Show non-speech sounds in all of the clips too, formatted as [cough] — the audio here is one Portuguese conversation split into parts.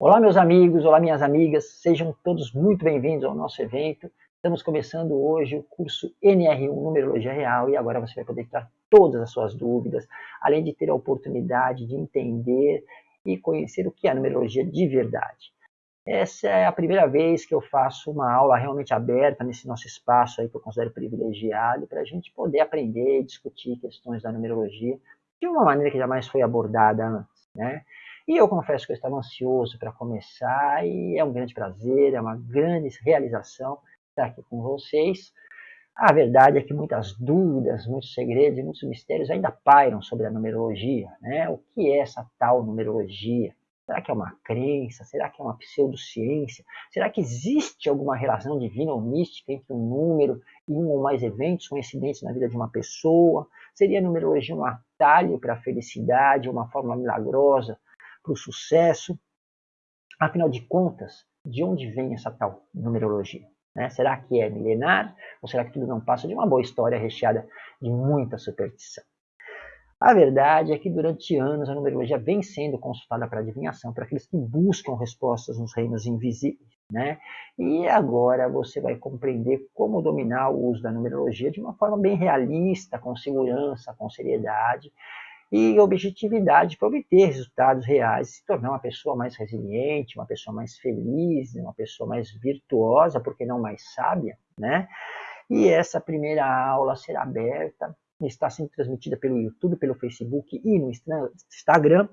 Olá, meus amigos, olá, minhas amigas, sejam todos muito bem-vindos ao nosso evento. Estamos começando hoje o curso NR1 Numerologia Real e agora você vai poder tirar todas as suas dúvidas, além de ter a oportunidade de entender e conhecer o que é a numerologia de verdade. Essa é a primeira vez que eu faço uma aula realmente aberta nesse nosso espaço aí que eu considero privilegiado para a gente poder aprender e discutir questões da numerologia de uma maneira que jamais foi abordada antes, né? E eu confesso que eu estava ansioso para começar e é um grande prazer, é uma grande realização estar aqui com vocês. A verdade é que muitas dúvidas, muitos segredos e muitos mistérios ainda pairam sobre a numerologia. Né? O que é essa tal numerologia? Será que é uma crença? Será que é uma pseudociência? Será que existe alguma relação divina ou mística entre um número e um ou mais eventos coincidentes na vida de uma pessoa? Seria a numerologia um atalho para a felicidade, uma forma milagrosa para o sucesso. Afinal de contas, de onde vem essa tal numerologia? Né? Será que é milenar ou será que tudo não passa de uma boa história recheada de muita superstição? A verdade é que durante anos a numerologia vem sendo consultada para adivinhação, para aqueles que buscam respostas nos reinos invisíveis. Né? E agora você vai compreender como dominar o uso da numerologia de uma forma bem realista, com segurança, com seriedade e objetividade para obter resultados reais, se tornar uma pessoa mais resiliente, uma pessoa mais feliz, uma pessoa mais virtuosa, porque não mais sábia, né? E essa primeira aula será aberta, está sendo transmitida pelo YouTube, pelo Facebook e no Instagram,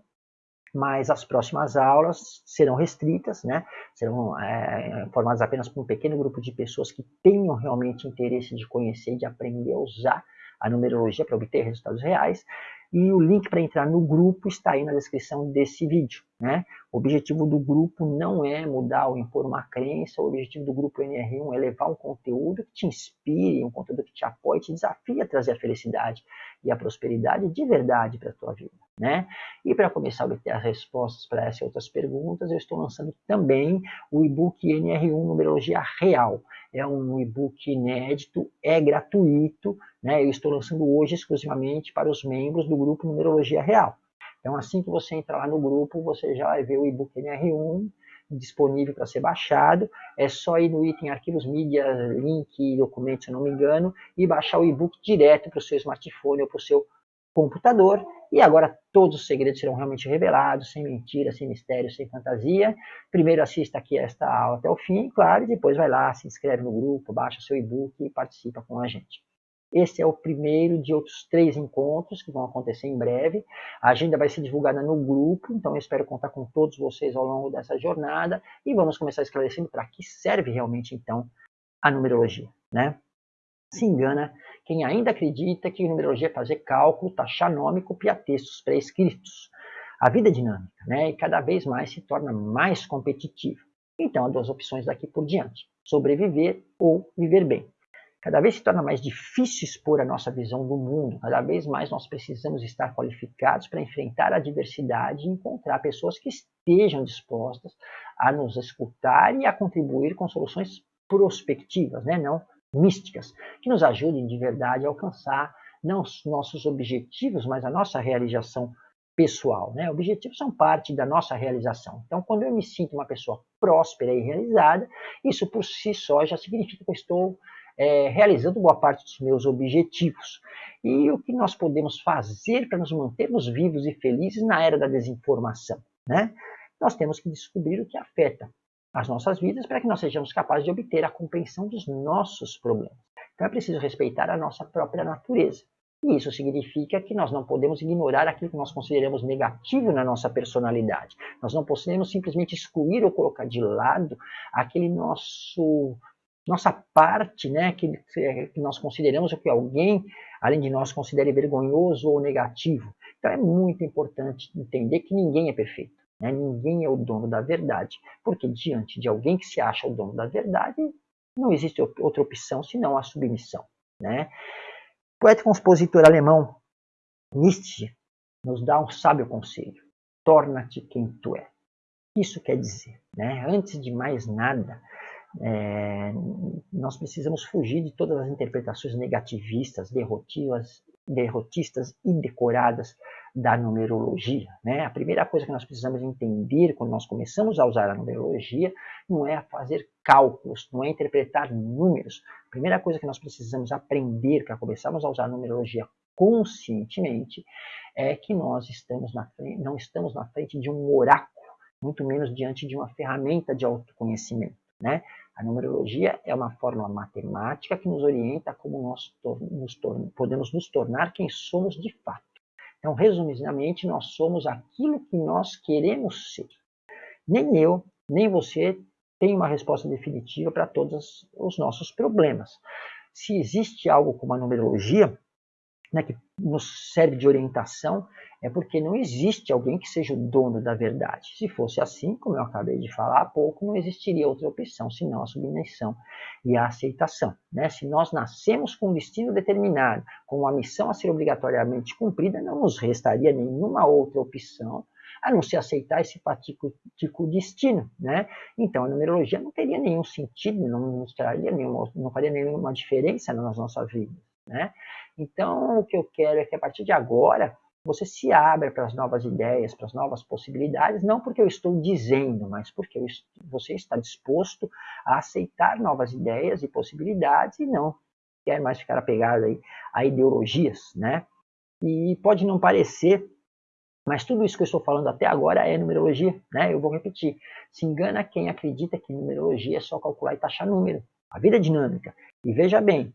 mas as próximas aulas serão restritas, né? serão é, formadas apenas por um pequeno grupo de pessoas que tenham realmente interesse de conhecer de aprender a usar a numerologia para obter resultados reais. E o link para entrar no grupo está aí na descrição desse vídeo. Né? O objetivo do grupo não é mudar ou impor uma crença, o objetivo do grupo NR1 é levar um conteúdo que te inspire, um conteúdo que te apoie, te desafie a trazer a felicidade e a prosperidade de verdade para a tua vida. Né? E para começar a obter as respostas para essas outras perguntas, eu estou lançando também o e-book NR1 Numerologia Real. É um e-book inédito, é gratuito, né? eu estou lançando hoje exclusivamente para os membros do grupo Numerologia Real. Então, assim que você entrar lá no grupo, você já vai ver o e-book NR1 disponível para ser baixado. É só ir no item arquivos mídia, link, documento, se não me engano, e baixar o e-book direto para o seu smartphone ou para o seu computador. E agora todos os segredos serão realmente revelados, sem mentira, sem mistério, sem fantasia. Primeiro assista aqui esta aula até o fim, claro, e depois vai lá, se inscreve no grupo, baixa seu e-book e participa com a gente. Esse é o primeiro de outros três encontros que vão acontecer em breve. A agenda vai ser divulgada no grupo, então eu espero contar com todos vocês ao longo dessa jornada e vamos começar esclarecendo para que serve realmente então a numerologia. Né? Se engana quem ainda acredita que numerologia é fazer cálculo, taxar nome e copiar textos pré-escritos. A vida é dinâmica né? e cada vez mais se torna mais competitiva. Então há duas opções daqui por diante, sobreviver ou viver bem. Cada vez se torna mais difícil expor a nossa visão do mundo, cada vez mais nós precisamos estar qualificados para enfrentar a adversidade e encontrar pessoas que estejam dispostas a nos escutar e a contribuir com soluções prospectivas, né? não místicas, que nos ajudem de verdade a alcançar não os nossos objetivos, mas a nossa realização pessoal. Né? Objetivos são parte da nossa realização. Então, quando eu me sinto uma pessoa próspera e realizada, isso por si só já significa que eu estou é, realizando boa parte dos meus objetivos. E o que nós podemos fazer para nos mantermos vivos e felizes na era da desinformação? Né? Nós temos que descobrir o que afeta as nossas vidas para que nós sejamos capazes de obter a compreensão dos nossos problemas. Então é preciso respeitar a nossa própria natureza. E isso significa que nós não podemos ignorar aquilo que nós consideramos negativo na nossa personalidade. Nós não podemos simplesmente excluir ou colocar de lado aquele nosso nossa parte, né, que, que nós consideramos o que alguém, além de nós, considere vergonhoso ou negativo. Então é muito importante entender que ninguém é perfeito, né? ninguém é o dono da verdade, porque diante de alguém que se acha o dono da verdade, não existe outra opção senão a submissão. Né? O poeta compositor alemão Nietzsche nos dá um sábio conselho: torna-te quem tu é. Isso quer dizer, né? antes de mais nada, é, nós precisamos fugir de todas as interpretações negativistas, derrotivas, derrotistas e decoradas da numerologia. Né? A primeira coisa que nós precisamos entender quando nós começamos a usar a numerologia não é fazer cálculos, não é interpretar números. A primeira coisa que nós precisamos aprender para começarmos a usar a numerologia conscientemente é que nós estamos na frente, não estamos na frente de um oráculo, muito menos diante de uma ferramenta de autoconhecimento. Né? A numerologia é uma fórmula matemática que nos orienta como nós nos podemos nos tornar quem somos de fato. Então, resumidamente, nós somos aquilo que nós queremos ser. Nem eu, nem você tem uma resposta definitiva para todos os nossos problemas. Se existe algo como a numerologia, né, que nos serve de orientação, é porque não existe alguém que seja o dono da verdade. Se fosse assim, como eu acabei de falar há pouco, não existiria outra opção senão a submissão e a aceitação. Né? Se nós nascemos com um destino determinado, com uma missão a ser obrigatoriamente cumprida, não nos restaria nenhuma outra opção a não se aceitar esse patítico destino, né? Então a numerologia não teria nenhum sentido, não nos traria nenhuma, não faria nenhuma diferença na nossa vida, né? Então o que eu quero é que a partir de agora você se abra para as novas ideias, para as novas possibilidades, não porque eu estou dizendo, mas porque você está disposto a aceitar novas ideias e possibilidades e não quer mais ficar apegado aí a ideologias, né? E pode não parecer, mas tudo isso que eu estou falando até agora é numerologia, né? Eu vou repetir. Se engana quem acredita que numerologia é só calcular e taxar número. A vida é dinâmica. E veja bem,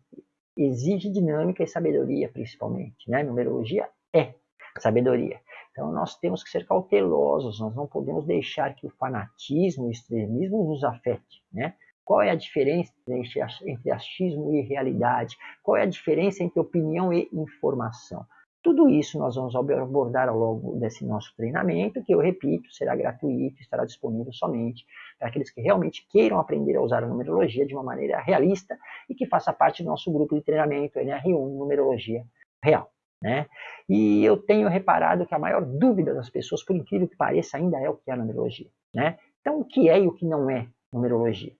exige dinâmica e sabedoria, principalmente. Né? Numerologia é sabedoria. Então nós temos que ser cautelosos, nós não podemos deixar que o fanatismo, o extremismo nos afete. Né? Qual é a diferença entre achismo e realidade? Qual é a diferença entre opinião e informação? Tudo isso nós vamos abordar ao longo desse nosso treinamento, que eu repito, será gratuito, estará disponível somente para aqueles que realmente queiram aprender a usar a numerologia de uma maneira realista e que faça parte do nosso grupo de treinamento NR1 Numerologia Real. Né? E eu tenho reparado que a maior dúvida das pessoas, por incrível que pareça, ainda é o que é numerologia. Né? Então, o que é e o que não é numerologia?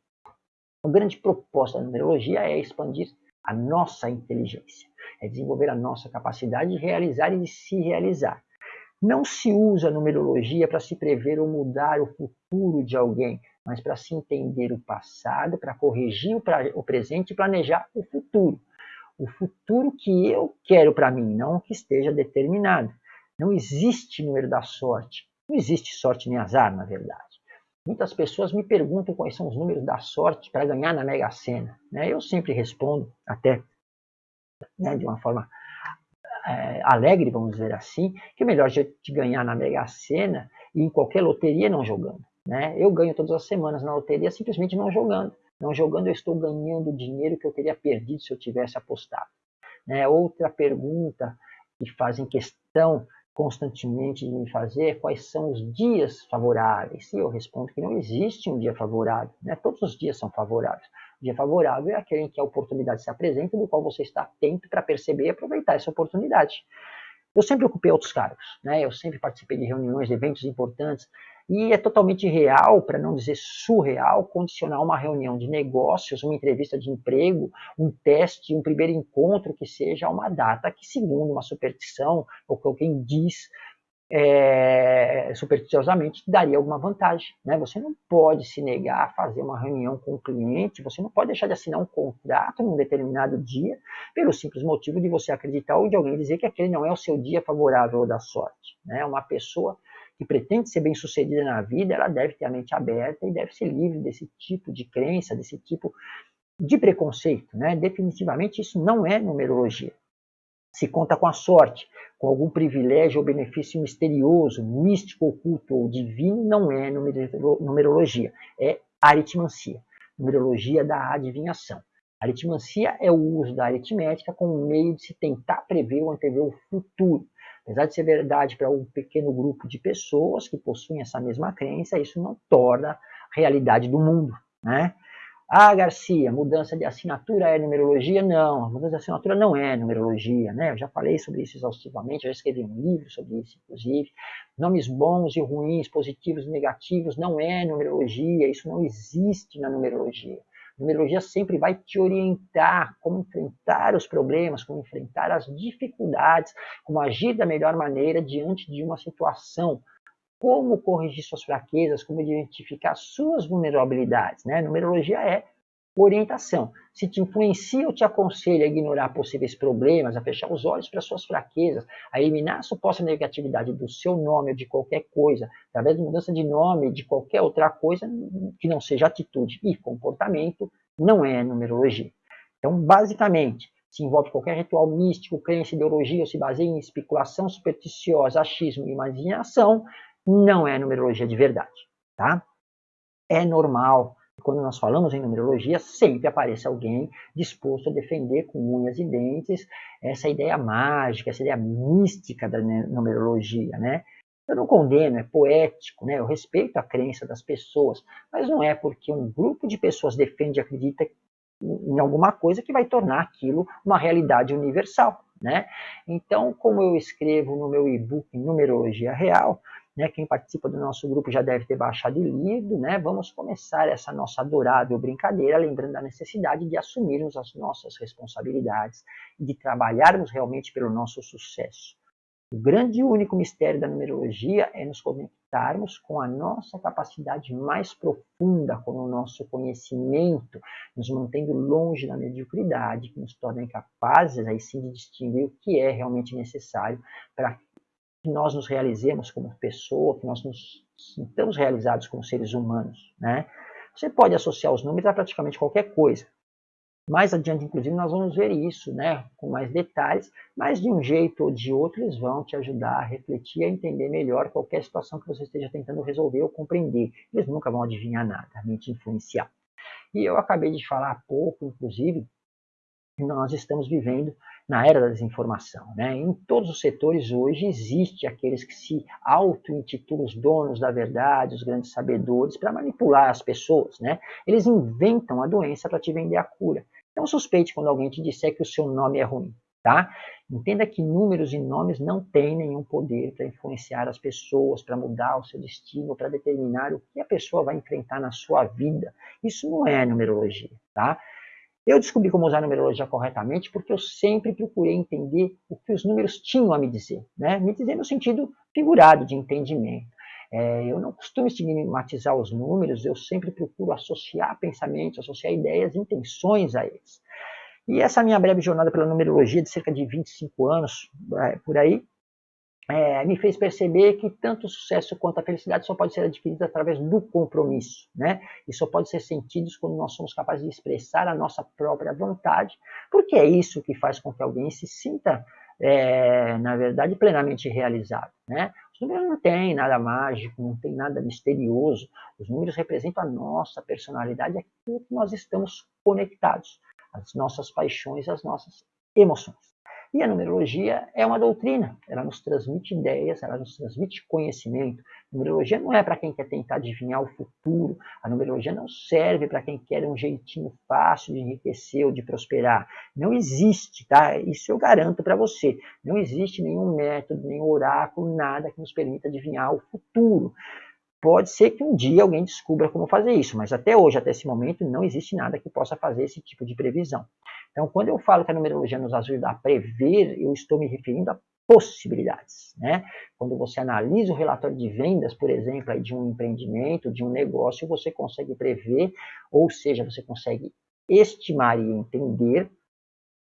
A grande proposta da numerologia é expandir a nossa inteligência, é desenvolver a nossa capacidade de realizar e de se realizar. Não se usa numerologia para se prever ou mudar o futuro de alguém, mas para se entender o passado, para corrigir o presente e planejar o futuro o futuro que eu quero para mim, não o que esteja determinado. Não existe número da sorte. Não existe sorte nem azar, na verdade. Muitas pessoas me perguntam quais são os números da sorte para ganhar na Mega Sena. Né? Eu sempre respondo, até né, de uma forma é, alegre, vamos dizer assim, que é melhor de ganhar na Mega Sena e em qualquer loteria não jogando. Né? Eu ganho todas as semanas na loteria simplesmente não jogando. Não jogando, eu estou ganhando dinheiro que eu teria perdido se eu tivesse apostado. Né? Outra pergunta que fazem questão constantemente de me fazer quais são os dias favoráveis. E eu respondo que não existe um dia favorável. Né? Todos os dias são favoráveis. O dia favorável é aquele em que a oportunidade se apresenta, do qual você está atento para perceber e aproveitar essa oportunidade. Eu sempre ocupei outros cargos, né? eu sempre participei de reuniões, de eventos importantes, e é totalmente real, para não dizer surreal, condicionar uma reunião de negócios, uma entrevista de emprego, um teste, um primeiro encontro que seja uma data que, segundo uma superstição, ou que alguém diz é, supersticiosamente, daria alguma vantagem. Né? Você não pode se negar a fazer uma reunião com o cliente, você não pode deixar de assinar um contrato num determinado dia, pelo simples motivo de você acreditar ou de alguém dizer que aquele não é o seu dia favorável ou da sorte. Né? Uma pessoa que pretende ser bem sucedida na vida, ela deve ter a mente aberta e deve ser livre desse tipo de crença, desse tipo de preconceito. Né? Definitivamente isso não é numerologia. Se conta com a sorte, com algum privilégio ou benefício misterioso, místico, oculto ou divino, não é numerologia, é aritmancia, numerologia da adivinhação. Aritmancia é o uso da aritmética como meio de se tentar prever ou antever o futuro. Apesar de ser verdade para um pequeno grupo de pessoas que possuem essa mesma crença, isso não torna realidade do mundo. Né? Ah, Garcia, mudança de assinatura é numerologia? Não, mudança de assinatura não é numerologia. Né? Eu já falei sobre isso exaustivamente, já escrevi um livro sobre isso, inclusive. Nomes bons e ruins, positivos e negativos, não é numerologia, isso não existe na numerologia. Numerologia sempre vai te orientar como enfrentar os problemas, como enfrentar as dificuldades, como agir da melhor maneira diante de uma situação, como corrigir suas fraquezas, como identificar suas vulnerabilidades. Né? Numerologia é orientação. Se te influencia ou te aconselha a ignorar possíveis problemas, a fechar os olhos para suas fraquezas, a eliminar a suposta negatividade do seu nome ou de qualquer coisa, através de mudança de nome, de qualquer outra coisa que não seja atitude e comportamento, não é numerologia. Então, basicamente, se envolve qualquer ritual místico, crença, ideologia ou se baseia em especulação supersticiosa, achismo e imaginação, não é numerologia de verdade, tá? É normal, quando nós falamos em numerologia, sempre aparece alguém disposto a defender com unhas e dentes essa ideia mágica, essa ideia mística da numerologia, né? Eu não condeno, é poético, né? Eu respeito a crença das pessoas, mas não é porque um grupo de pessoas defende e acredita em alguma coisa que vai tornar aquilo uma realidade universal, né? Então, como eu escrevo no meu e-book Numerologia Real, né, quem participa do nosso grupo já deve ter baixado e lido, né, vamos começar essa nossa adorável brincadeira, lembrando da necessidade de assumirmos as nossas responsabilidades e de trabalharmos realmente pelo nosso sucesso. O grande e único mistério da numerologia é nos conectarmos com a nossa capacidade mais profunda, com o nosso conhecimento, nos mantendo longe da mediocridade, que nos torna capazes aí sim de distinguir o que é realmente necessário para que nós nos realizemos como pessoa, que nós nos sintamos realizados como seres humanos. Né? Você pode associar os números a praticamente qualquer coisa. Mais adiante, inclusive, nós vamos ver isso né, com mais detalhes, mas de um jeito ou de outro eles vão te ajudar a refletir, a entender melhor qualquer situação que você esteja tentando resolver ou compreender. Eles nunca vão adivinhar nada, nem te influenciar. E eu acabei de falar há pouco, inclusive, que nós estamos vivendo na era da desinformação. Né? Em todos os setores hoje existe aqueles que se auto-intitulam os donos da verdade, os grandes sabedores, para manipular as pessoas. Né? Eles inventam a doença para te vender a cura. Então suspeite quando alguém te disser que o seu nome é ruim. Tá? Entenda que números e nomes não têm nenhum poder para influenciar as pessoas, para mudar o seu destino, para determinar o que a pessoa vai enfrentar na sua vida. Isso não é numerologia. Tá? Eu descobri como usar a numerologia corretamente porque eu sempre procurei entender o que os números tinham a me dizer. Né? Me dizer no sentido figurado de entendimento. É, eu não costumo estigmatizar os números, eu sempre procuro associar pensamentos, associar ideias, intenções a eles. E essa minha breve jornada pela numerologia, de cerca de 25 anos, é, por aí, é, me fez perceber que tanto o sucesso quanto a felicidade só pode ser adquirida através do compromisso, né? E só pode ser sentidos quando nós somos capazes de expressar a nossa própria vontade, porque é isso que faz com que alguém se sinta, é, na verdade, plenamente realizado, né? Os números não têm nada mágico, não tem nada misterioso. Os números representam a nossa personalidade, aquilo que nós estamos conectados, as nossas paixões, as nossas emoções. E a numerologia é uma doutrina, ela nos transmite ideias, ela nos transmite conhecimento. A numerologia não é para quem quer tentar adivinhar o futuro, a numerologia não serve para quem quer um jeitinho fácil de enriquecer ou de prosperar. Não existe, tá? Isso eu garanto para você. Não existe nenhum método, nenhum oráculo, nada que nos permita adivinhar o futuro. Pode ser que um dia alguém descubra como fazer isso, mas até hoje, até esse momento, não existe nada que possa fazer esse tipo de previsão. Então, quando eu falo que a numerologia nos ajuda a prever, eu estou me referindo a possibilidades. Né? Quando você analisa o relatório de vendas, por exemplo, de um empreendimento, de um negócio, você consegue prever, ou seja, você consegue estimar e entender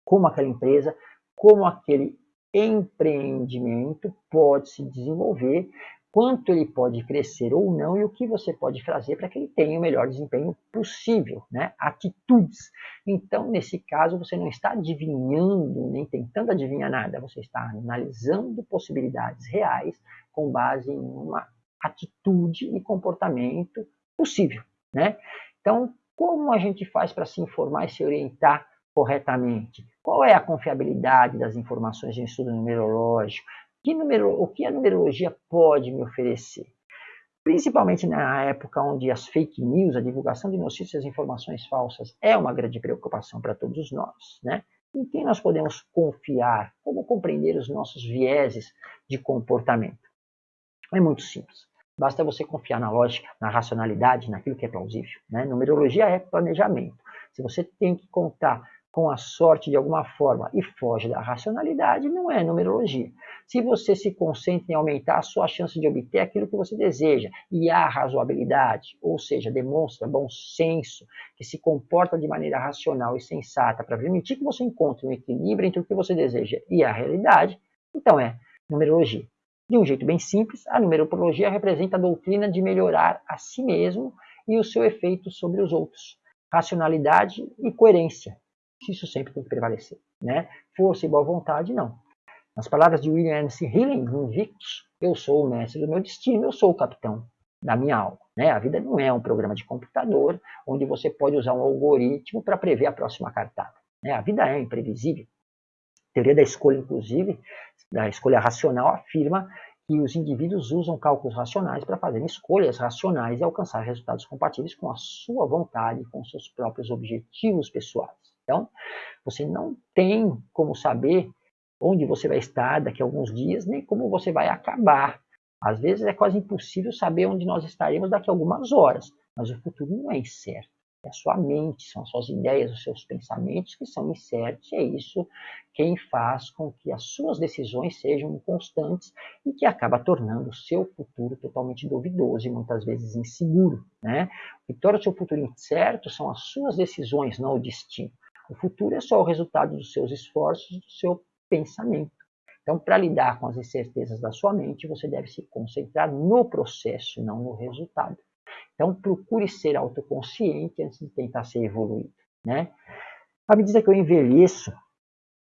como aquela empresa, como aquele empreendimento pode se desenvolver quanto ele pode crescer ou não e o que você pode fazer para que ele tenha o melhor desempenho possível, né? atitudes. Então, nesse caso, você não está adivinhando, nem tentando adivinhar nada, você está analisando possibilidades reais com base em uma atitude e comportamento possível. Né? Então, como a gente faz para se informar e se orientar corretamente? Qual é a confiabilidade das informações de estudo numerológico? Que o que a numerologia pode me oferecer? Principalmente na época onde as fake news, a divulgação de notícias e informações falsas é uma grande preocupação para todos nós, né? Em quem nós podemos confiar? Como compreender os nossos vieses de comportamento? É muito simples. Basta você confiar na lógica, na racionalidade, naquilo que é plausível. Né? Numerologia é planejamento. Se você tem que contar com a sorte de alguma forma e foge da racionalidade, não é numerologia. Se você se concentra em aumentar a sua chance de obter aquilo que você deseja e há razoabilidade, ou seja, demonstra bom senso, que se comporta de maneira racional e sensata para permitir que você encontre um equilíbrio entre o que você deseja e a realidade, então é numerologia. De um jeito bem simples, a numerologia representa a doutrina de melhorar a si mesmo e o seu efeito sobre os outros. Racionalidade e coerência, isso sempre tem que prevalecer. Né? Força e boa vontade, não. Nas palavras de William Ernest Hillen, Invictus, eu sou o mestre do meu destino, eu sou o capitão da minha alma. Né? A vida não é um programa de computador onde você pode usar um algoritmo para prever a próxima cartada. Né? A vida é imprevisível. A teoria da escolha, inclusive, da escolha racional, afirma que os indivíduos usam cálculos racionais para fazerem escolhas racionais e alcançar resultados compatíveis com a sua vontade, com seus próprios objetivos pessoais. Então, você não tem como saber onde você vai estar daqui a alguns dias, nem como você vai acabar. Às vezes é quase impossível saber onde nós estaremos daqui a algumas horas, mas o futuro não é incerto. É a sua mente, são as suas ideias, os seus pensamentos que são incertos, e é isso quem faz com que as suas decisões sejam constantes e que acaba tornando o seu futuro totalmente duvidoso e muitas vezes inseguro. Né? O que torna o seu futuro incerto são as suas decisões, não o destino. O futuro é só o resultado dos seus esforços, do seu pensamento. Então, para lidar com as incertezas da sua mente, você deve se concentrar no processo, não no resultado. Então, procure ser autoconsciente antes de tentar ser evoluído. Né? À medida que eu envelheço,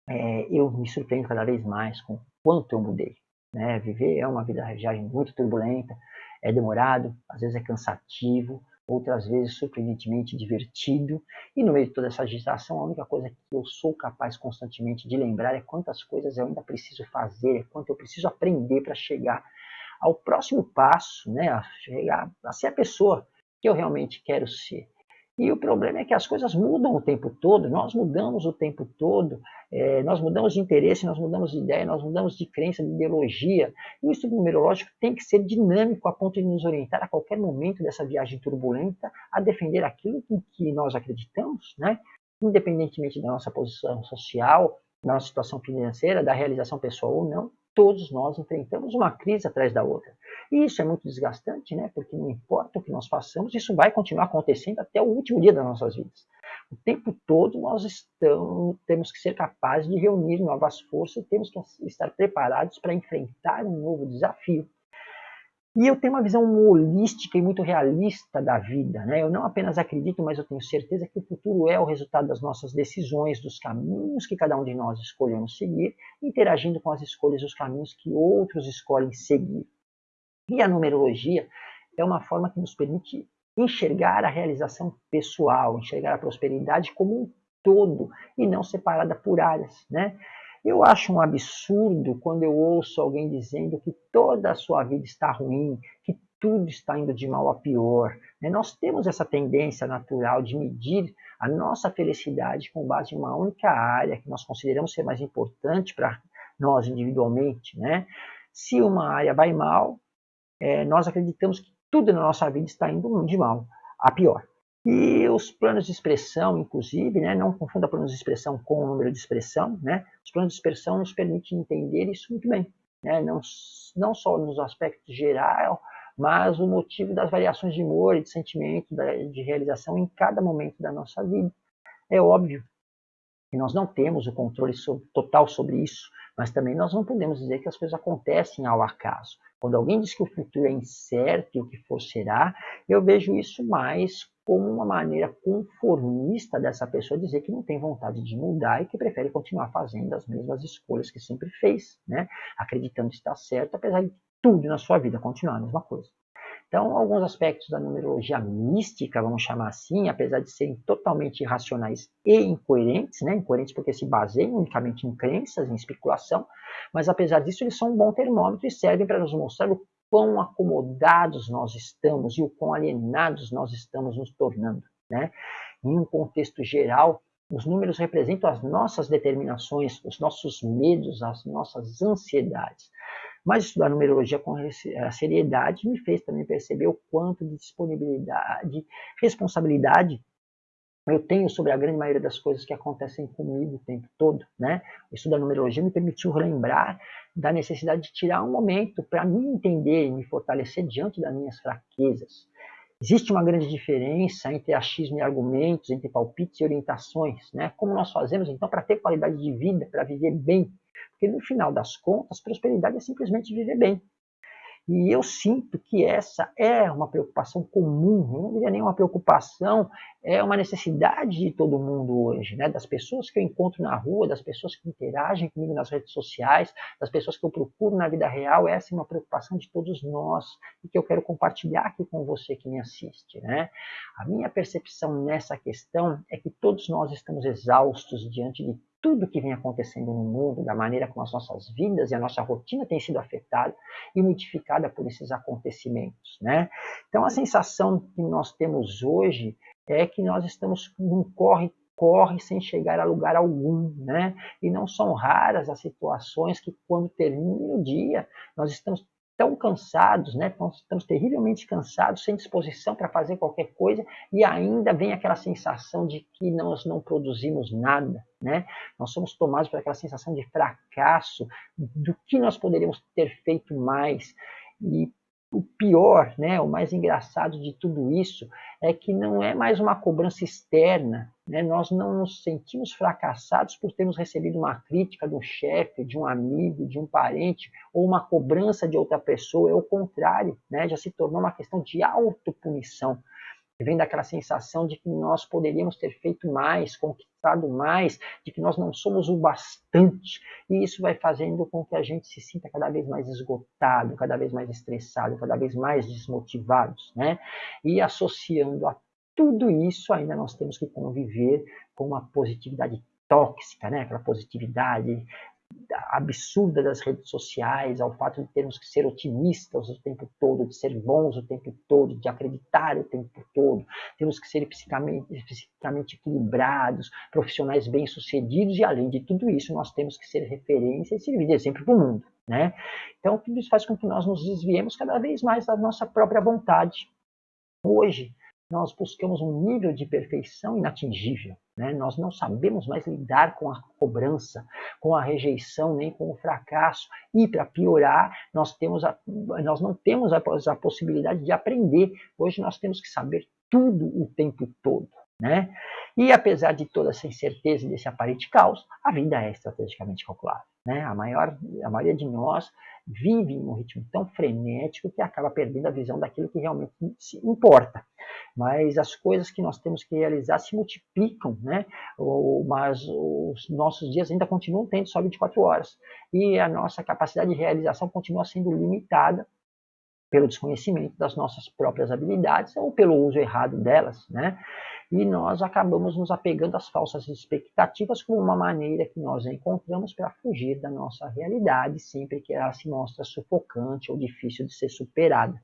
é, eu me surpreendo cada vez mais com quanto eu mudei. Né? Viver é uma vida viagem muito turbulenta, é demorado, às vezes é cansativo, outras vezes surpreendentemente divertido. E no meio de toda essa agitação, a única coisa que eu sou capaz constantemente de lembrar é quantas coisas eu ainda preciso fazer, é quanto eu preciso aprender para chegar ao próximo passo, né, a chegar a ser a pessoa que eu realmente quero ser. E o problema é que as coisas mudam o tempo todo, nós mudamos o tempo todo, é, nós mudamos de interesse, nós mudamos de ideia, nós mudamos de crença, de ideologia. E o estudo numerológico tem que ser dinâmico a ponto de nos orientar a qualquer momento dessa viagem turbulenta a defender aquilo em que nós acreditamos, né? independentemente da nossa posição social, da nossa situação financeira, da realização pessoal ou não, todos nós enfrentamos uma crise atrás da outra. E isso é muito desgastante, né? porque não importa o que nós façamos, isso vai continuar acontecendo até o último dia das nossas vidas. O tempo todo nós estamos, temos que ser capazes de reunir novas forças, temos que estar preparados para enfrentar um novo desafio. E eu tenho uma visão holística e muito realista da vida. Né? Eu não apenas acredito, mas eu tenho certeza que o futuro é o resultado das nossas decisões, dos caminhos que cada um de nós escolhemos seguir, interagindo com as escolhas e os caminhos que outros escolhem seguir. E a numerologia é uma forma que nos permite enxergar a realização pessoal, enxergar a prosperidade como um todo e não separada por áreas. Né? Eu acho um absurdo quando eu ouço alguém dizendo que toda a sua vida está ruim, que tudo está indo de mal a pior. Né? Nós temos essa tendência natural de medir a nossa felicidade com base em uma única área que nós consideramos ser mais importante para nós individualmente. Né? Se uma área vai mal, é, nós acreditamos que tudo na nossa vida está indo de mal a pior. E os planos de expressão, inclusive, né, não confunda planos de expressão com o número de expressão, né, os planos de expressão nos permitem entender isso muito bem, né, não, não só nos aspectos gerais, mas o motivo das variações de humor e de sentimento, de realização em cada momento da nossa vida. É óbvio que nós não temos o controle total sobre isso, mas também nós não podemos dizer que as coisas acontecem ao acaso. Quando alguém diz que o futuro é incerto e o que for será, eu vejo isso mais como uma maneira conformista dessa pessoa dizer que não tem vontade de mudar e que prefere continuar fazendo as mesmas escolhas que sempre fez, né? acreditando estar certo, apesar de tudo na sua vida continuar a mesma coisa. Então, alguns aspectos da numerologia mística, vamos chamar assim, apesar de serem totalmente irracionais e incoerentes, né? incoerentes porque se baseiam unicamente em crenças, em especulação, mas apesar disso eles são um bom termômetro e servem para nos mostrar o quão acomodados nós estamos e o quão alienados nós estamos nos tornando. Né? Em um contexto geral, os números representam as nossas determinações, os nossos medos, as nossas ansiedades. Mas estudar numerologia com seriedade me fez também perceber o quanto de disponibilidade, responsabilidade eu tenho sobre a grande maioria das coisas que acontecem comigo o tempo todo. Né? O estudo da numerologia me permitiu lembrar da necessidade de tirar um momento para me entender e me fortalecer diante das minhas fraquezas. Existe uma grande diferença entre achismo e argumentos, entre palpites e orientações. Né? Como nós fazemos, então, para ter qualidade de vida, para viver bem? Porque, no final das contas, prosperidade é simplesmente viver bem. E eu sinto que essa é uma preocupação comum, eu não diria nem uma preocupação, é uma necessidade de todo mundo hoje, né? das pessoas que eu encontro na rua, das pessoas que interagem comigo nas redes sociais, das pessoas que eu procuro na vida real, essa é uma preocupação de todos nós e que eu quero compartilhar aqui com você que me assiste. Né? A minha percepção nessa questão é que todos nós estamos exaustos diante de tudo que vem acontecendo no mundo, da maneira como as nossas vidas e a nossa rotina tem sido afetada e modificada por esses acontecimentos. Né? Então, a sensação que nós temos hoje é que nós estamos num corre corre sem chegar a lugar algum, né? E não são raras as situações que quando termina o dia, nós estamos tão cansados, né? estamos terrivelmente cansados, sem disposição para fazer qualquer coisa, e ainda vem aquela sensação de que nós não produzimos nada. Né? Nós somos tomados por aquela sensação de fracasso, do que nós poderíamos ter feito mais. E o pior, né, o mais engraçado de tudo isso é que não é mais uma cobrança externa. Né? Nós não nos sentimos fracassados por termos recebido uma crítica do chefe, de um amigo, de um parente, ou uma cobrança de outra pessoa. É o contrário, né? já se tornou uma questão de autopunição vem daquela sensação de que nós poderíamos ter feito mais, conquistado mais, de que nós não somos o bastante. E isso vai fazendo com que a gente se sinta cada vez mais esgotado, cada vez mais estressado, cada vez mais desmotivados. Né? E associando a tudo isso, ainda nós temos que conviver com uma positividade tóxica, né? aquela positividade absurda das redes sociais, ao fato de termos que ser otimistas o tempo todo, de ser bons o tempo todo, de acreditar o tempo todo, temos que ser psicamente equilibrados, profissionais bem-sucedidos e, além de tudo isso, nós temos que ser referência e servir de exemplo para o mundo. Né? Então, tudo isso faz com que nós nos desviemos cada vez mais da nossa própria vontade. Hoje, nós buscamos um nível de perfeição inatingível. Né? Nós não sabemos mais lidar com a cobrança, com a rejeição, nem com o fracasso. E, para piorar, nós, temos a, nós não temos a, a possibilidade de aprender. Hoje nós temos que saber tudo o tempo todo. Né? E apesar de toda essa incerteza e desse aparente caos, a vida é estrategicamente calculada. Né? A, maior, a maioria de nós vive em um ritmo tão frenético que acaba perdendo a visão daquilo que realmente importa. Mas as coisas que nós temos que realizar se multiplicam, né? mas os nossos dias ainda continuam tendo só 24 horas. E a nossa capacidade de realização continua sendo limitada pelo desconhecimento das nossas próprias habilidades ou pelo uso errado delas, né? E nós acabamos nos apegando às falsas expectativas como uma maneira que nós encontramos para fugir da nossa realidade sempre que ela se mostra sufocante ou difícil de ser superada.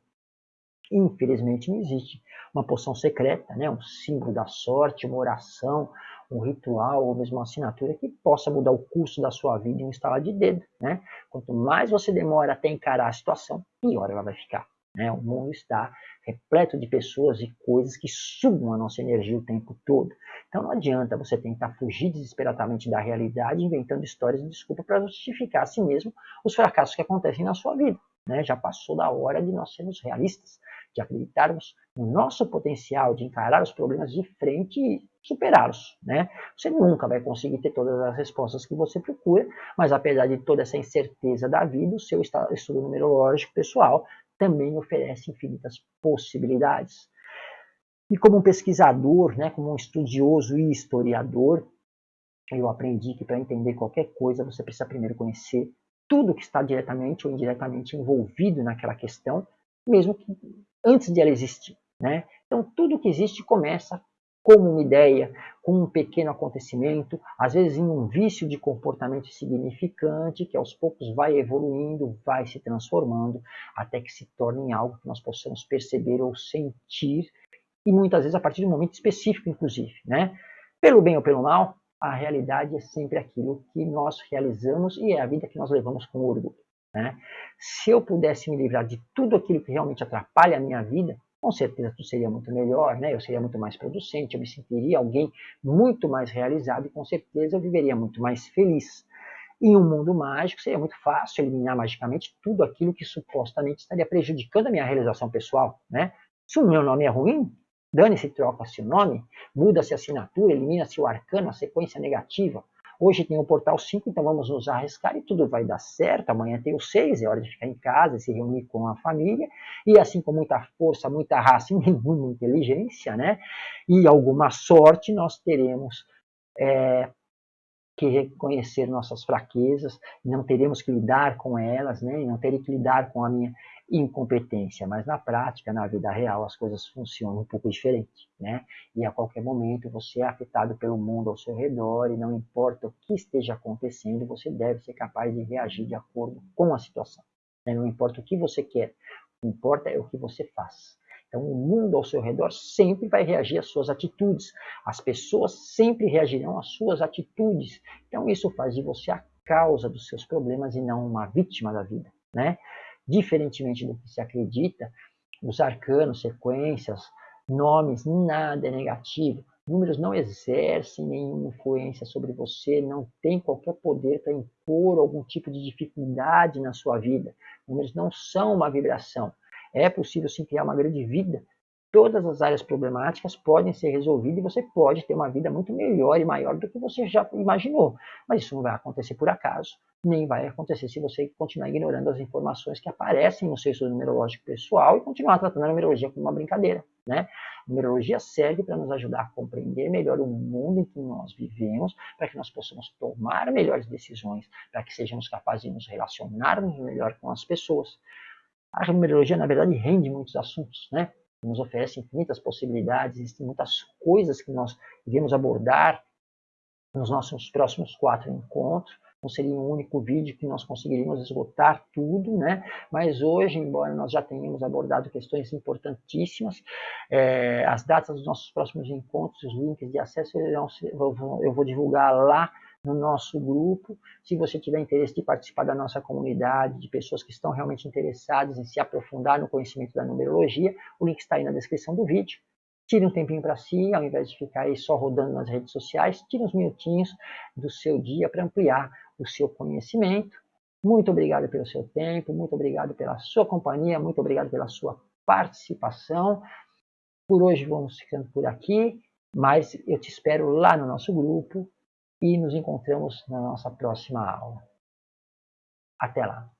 Infelizmente não existe uma poção secreta, né? um símbolo da sorte, uma oração, um ritual ou mesmo uma assinatura que possa mudar o curso da sua vida em um estalar de dedo. Né? Quanto mais você demora até encarar a situação, pior ela vai ficar. Né? O mundo está repleto de pessoas e coisas que sugam a nossa energia o tempo todo. Então não adianta você tentar fugir desesperadamente da realidade inventando histórias de desculpa para justificar a si mesmo os fracassos que acontecem na sua vida. Né? Já passou da hora de nós sermos realistas, de acreditarmos no nosso potencial, de encarar os problemas de frente e superá-los. Né? Você nunca vai conseguir ter todas as respostas que você procura, mas apesar de toda essa incerteza da vida, o seu estudo numerológico pessoal também oferece infinitas possibilidades. E como um pesquisador, né, como um estudioso e historiador, eu aprendi que para entender qualquer coisa você precisa primeiro conhecer tudo que está diretamente ou indiretamente envolvido naquela questão, mesmo que antes de ela existir. Né? Então, tudo que existe começa como uma ideia, com um pequeno acontecimento, às vezes em um vício de comportamento significante, que aos poucos vai evoluindo, vai se transformando, até que se torne algo que nós possamos perceber ou sentir, e muitas vezes a partir de um momento específico, inclusive. Né? Pelo bem ou pelo mal, a realidade é sempre aquilo que nós realizamos e é a vida que nós levamos com orgulho. Né? Se eu pudesse me livrar de tudo aquilo que realmente atrapalha a minha vida, com certeza tudo seria muito melhor, né? eu seria muito mais producente, eu me sentiria alguém muito mais realizado e com certeza eu viveria muito mais feliz. Em um mundo mágico seria muito fácil eliminar magicamente tudo aquilo que supostamente estaria prejudicando a minha realização pessoal. Né? Se o meu nome é ruim, dane-se, troca-se o nome, muda-se a assinatura, elimina-se o arcano, a sequência negativa, Hoje tem o portal 5, então vamos nos arriscar e tudo vai dar certo. Amanhã tem o 6, é hora de ficar em casa, se reunir com a família. E assim com muita força, muita raça e [laughs] nenhuma inteligência, né? E alguma sorte, nós teremos é, que reconhecer nossas fraquezas, não teremos que lidar com elas, né? não terei que lidar com a minha incompetência, mas na prática, na vida real, as coisas funcionam um pouco diferente, né? E a qualquer momento você é afetado pelo mundo ao seu redor e não importa o que esteja acontecendo, você deve ser capaz de reagir de acordo com a situação. Né? Não importa o que você quer, o que importa é o que você faz. Então, o mundo ao seu redor sempre vai reagir às suas atitudes. As pessoas sempre reagirão às suas atitudes. Então, isso faz de você a causa dos seus problemas e não uma vítima da vida, né? Diferentemente do que se acredita, os arcanos, sequências, nomes, nada é negativo. Números não exercem nenhuma influência sobre você, não tem qualquer poder para impor algum tipo de dificuldade na sua vida. Números não são uma vibração. É possível sim criar uma grande vida. Todas as áreas problemáticas podem ser resolvidas e você pode ter uma vida muito melhor e maior do que você já imaginou. Mas isso não vai acontecer por acaso, nem vai acontecer se você continuar ignorando as informações que aparecem no seu estudo numerológico pessoal e continuar tratando a numerologia como uma brincadeira. Né? A numerologia serve para nos ajudar a compreender melhor o mundo em que nós vivemos, para que nós possamos tomar melhores decisões, para que sejamos capazes de nos relacionarmos melhor com as pessoas. A numerologia, na verdade, rende muitos assuntos, né? Nos oferece infinitas possibilidades, existem muitas coisas que nós devemos abordar nos nossos próximos quatro encontros. Não seria um único vídeo que nós conseguiríamos esgotar tudo, né? Mas hoje, embora nós já tenhamos abordado questões importantíssimas, é, as datas dos nossos próximos encontros, os links de acesso, eu vou divulgar lá no nosso grupo. Se você tiver interesse de participar da nossa comunidade, de pessoas que estão realmente interessadas em se aprofundar no conhecimento da numerologia, o link está aí na descrição do vídeo. Tire um tempinho para si, ao invés de ficar aí só rodando nas redes sociais, tire uns minutinhos do seu dia para ampliar o seu conhecimento. Muito obrigado pelo seu tempo, muito obrigado pela sua companhia, muito obrigado pela sua participação. Por hoje vamos ficando por aqui, mas eu te espero lá no nosso grupo e nos encontramos na nossa próxima aula. Até lá!